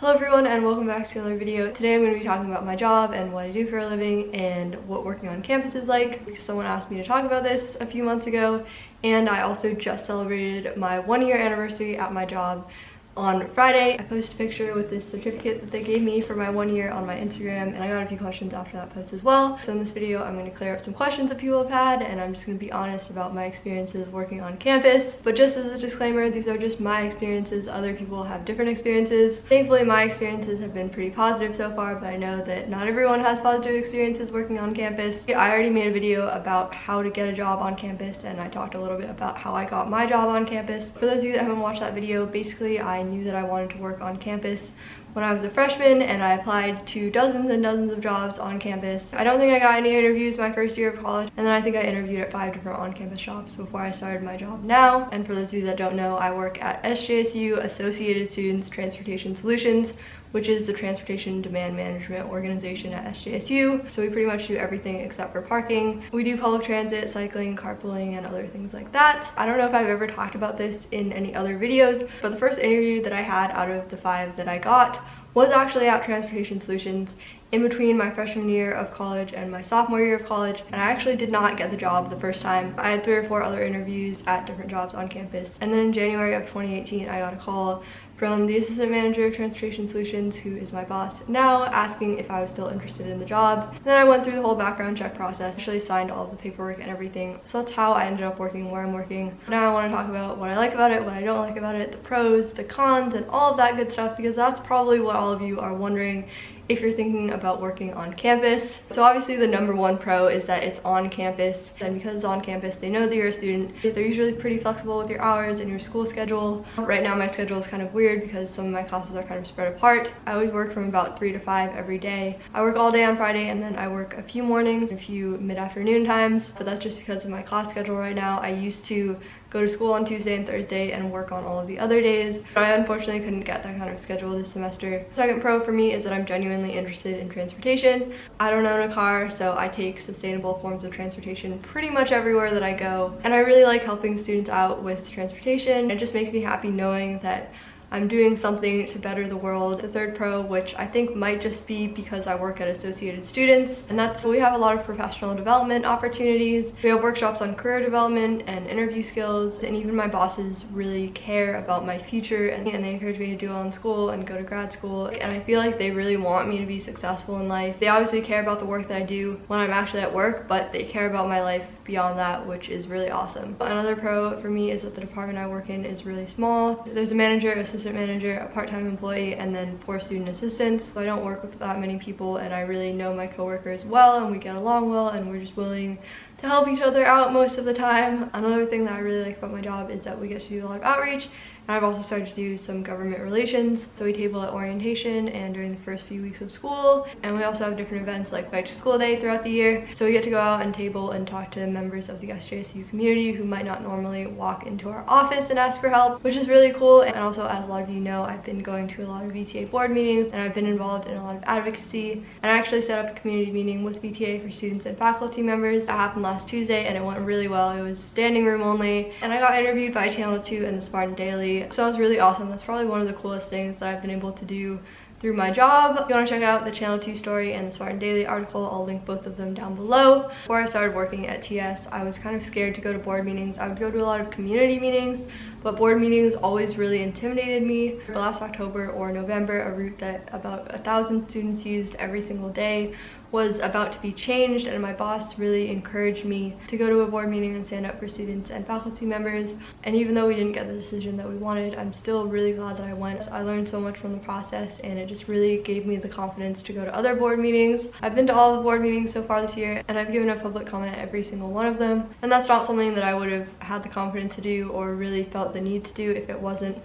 Hello everyone and welcome back to another video. Today I'm going to be talking about my job and what I do for a living and what working on campus is like. Someone asked me to talk about this a few months ago and I also just celebrated my one year anniversary at my job on Friday. I posted a picture with this certificate that they gave me for my one year on my Instagram and I got a few questions after that post as well. So in this video, I'm going to clear up some questions that people have had and I'm just going to be honest about my experiences working on campus. But just as a disclaimer, these are just my experiences. Other people have different experiences. Thankfully, my experiences have been pretty positive so far, but I know that not everyone has positive experiences working on campus. I already made a video about how to get a job on campus and I talked a little bit about how I got my job on campus. For those of you that haven't watched that video, basically I knew that I wanted to work on campus when I was a freshman and I applied to dozens and dozens of jobs on campus. I don't think I got any interviews my first year of college and then I think I interviewed at five different on-campus jobs before I started my job now. And for those of you that don't know, I work at SJSU Associated Students Transportation Solutions which is the Transportation Demand Management Organization at SJSU. So we pretty much do everything except for parking. We do public transit, cycling, carpooling, and other things like that. I don't know if I've ever talked about this in any other videos, but the first interview that I had out of the five that I got was actually at Transportation Solutions in between my freshman year of college and my sophomore year of college and I actually did not get the job the first time. I had three or four other interviews at different jobs on campus and then in January of 2018 I got a call from the assistant manager of transportation solutions who is my boss now asking if I was still interested in the job. Then I went through the whole background check process, actually signed all the paperwork and everything. So that's how I ended up working where I'm working. Now I want to talk about what I like about it, what I don't like about it, the pros, the cons, and all of that good stuff because that's probably what all of you are wondering if you're thinking about working on campus. So obviously the number one pro is that it's on campus and because it's on campus they know that you're a student. They're usually pretty flexible with your hours and your school schedule. Right now my schedule is kind of weird because some of my classes are kind of spread apart. I always work from about 3 to 5 every day. I work all day on Friday and then I work a few mornings, a few mid-afternoon times but that's just because of my class schedule right now. I used to go to school on Tuesday and Thursday and work on all of the other days. But I unfortunately couldn't get that kind of schedule this semester. Second pro for me is that I'm genuinely interested in transportation. I don't own a car, so I take sustainable forms of transportation pretty much everywhere that I go. And I really like helping students out with transportation. It just makes me happy knowing that I'm doing something to better the world. The third pro, which I think might just be because I work at Associated Students, and that's we have a lot of professional development opportunities. We have workshops on career development and interview skills, and even my bosses really care about my future and, and they encourage me to do well in school and go to grad school. And I feel like they really want me to be successful in life. They obviously care about the work that I do when I'm actually at work, but they care about my life beyond that, which is really awesome. Another pro for me is that the department I work in is really small. There's a manager, assistant manager, a part-time employee, and then four student assistants. So I don't work with that many people and I really know my coworkers well and we get along well and we're just willing to help each other out most of the time. Another thing that I really like about my job is that we get to do a lot of outreach I've also started to do some government relations. So we table at orientation and during the first few weeks of school. And we also have different events like Bike to School Day throughout the year. So we get to go out and table and talk to members of the SJSU community who might not normally walk into our office and ask for help, which is really cool. And also, as a lot of you know, I've been going to a lot of VTA board meetings and I've been involved in a lot of advocacy. And I actually set up a community meeting with VTA for students and faculty members. That happened last Tuesday and it went really well. It was standing room only. And I got interviewed by Channel 2 and the Spartan Daily so that was really awesome. That's probably one of the coolest things that I've been able to do through my job. If you want to check out the Channel 2 story and the Spartan Daily article, I'll link both of them down below. Before I started working at TS, I was kind of scared to go to board meetings. I would go to a lot of community meetings, but board meetings always really intimidated me. Last October or November, a route that about a thousand students used every single day was about to be changed and my boss really encouraged me to go to a board meeting and stand up for students and faculty members. And even though we didn't get the decision that we wanted i'm still really glad that i went. I learned so much from the process and it just really gave me the confidence to go to other board meetings. I've been to all the board meetings so far this year and i've given a public comment every single one of them. And that's not something that i would have had the confidence to do or really felt the need to do if it wasn't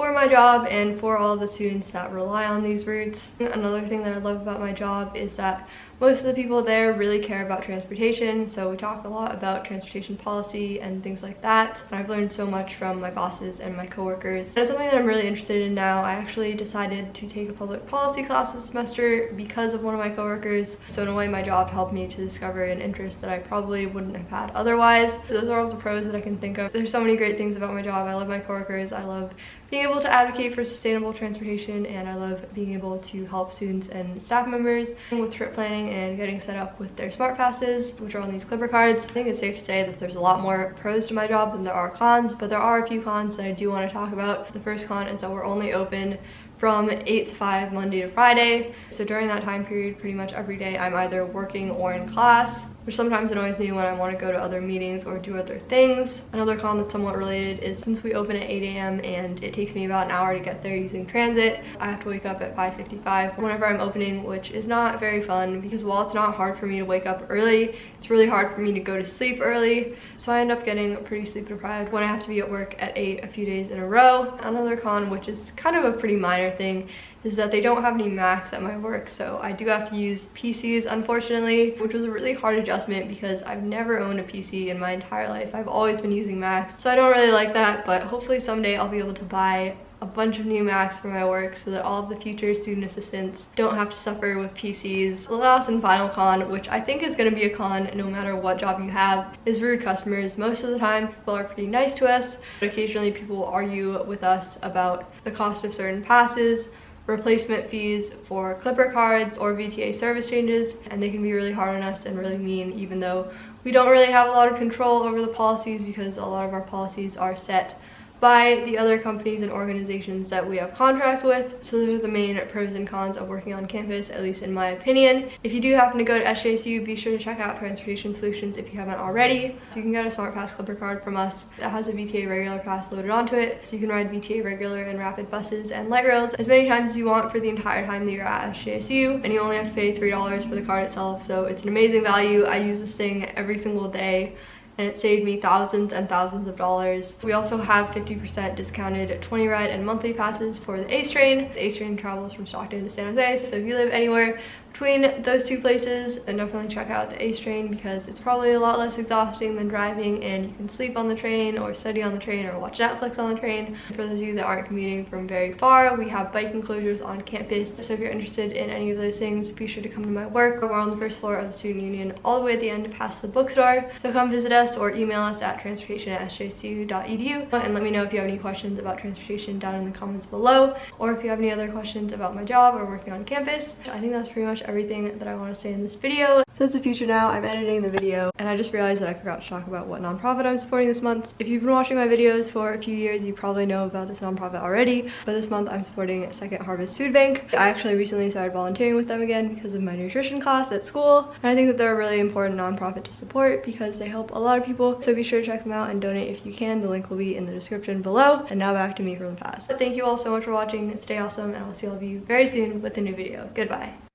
for my job and for all the students that rely on these routes. Another thing that I love about my job is that most of the people there really care about transportation so we talk a lot about transportation policy and things like that. And I've learned so much from my bosses and my coworkers. And it's something that I'm really interested in now. I actually decided to take a public policy class this semester because of one of my coworkers. So in a way my job helped me to discover an interest that I probably wouldn't have had otherwise. So those are all the pros that I can think of. There's so many great things about my job. I love my coworkers. I love being able to advocate for sustainable transportation and I love being able to help students and staff members with trip planning and getting set up with their smart passes which are on these clipper cards. I think it's safe to say that there's a lot more pros to my job than there are cons but there are a few cons that I do want to talk about. The first con is that we're only open from 8 to 5 Monday to Friday. So during that time period, pretty much every day I'm either working or in class which sometimes annoys me when I want to go to other meetings or do other things. Another con that's somewhat related is since we open at 8 a.m. and it takes me about an hour to get there using transit, I have to wake up at 5.55 whenever I'm opening, which is not very fun because while it's not hard for me to wake up early, it's really hard for me to go to sleep early. So I end up getting pretty sleep deprived when I have to be at work at 8 a few days in a row. Another con, which is kind of a pretty minor thing, is that they don't have any Macs at my work so I do have to use PCs unfortunately which was a really hard adjustment because I've never owned a PC in my entire life I've always been using Macs so I don't really like that but hopefully someday I'll be able to buy a bunch of new Macs for my work so that all of the future student assistants don't have to suffer with PCs. The last and final con, which I think is going to be a con no matter what job you have, is rude customers. Most of the time people are pretty nice to us, but occasionally people argue with us about the cost of certain passes replacement fees for clipper cards or VTA service changes and they can be really hard on us and really mean even though we don't really have a lot of control over the policies because a lot of our policies are set by the other companies and organizations that we have contracts with. So those are the main pros and cons of working on campus, at least in my opinion. If you do happen to go to SJSU, be sure to check out Transportation Solutions if you haven't already. You can get a Smart Pass Clipper card from us that has a VTA regular pass loaded onto it. So you can ride VTA regular and rapid buses and light rails as many times as you want for the entire time that you're at SJSU. And you only have to pay $3 for the card itself. So it's an amazing value. I use this thing every single day and it saved me thousands and thousands of dollars. We also have 50% discounted 20 ride and monthly passes for the ACE train. The ACE train travels from Stockton to San Jose, so if you live anywhere between those two places then definitely check out the ACE train because it's probably a lot less exhausting than driving and you can sleep on the train or study on the train or watch Netflix on the train. For those of you that aren't commuting from very far, we have bike enclosures on campus. So if you're interested in any of those things, be sure to come to my work. We're on the first floor of the Student Union all the way at the end past the bookstore. So come visit us or email us at transportation at sjsu.edu and let me know if you have any questions about transportation down in the comments below or if you have any other questions about my job or working on campus. I think that's pretty much everything that I want to say in this video. So it's the future now, I'm editing the video and I just realized that I forgot to talk about what nonprofit I'm supporting this month. If you've been watching my videos for a few years, you probably know about this nonprofit already, but this month I'm supporting Second Harvest Food Bank. I actually recently started volunteering with them again because of my nutrition class at school and I think that they're a really important nonprofit to support because they help a lot of people. So be sure to check them out and donate if you can. The link will be in the description below. And now back to me from the past. But thank you all so much for watching. Stay awesome and I'll see all of you very soon with a new video. Goodbye.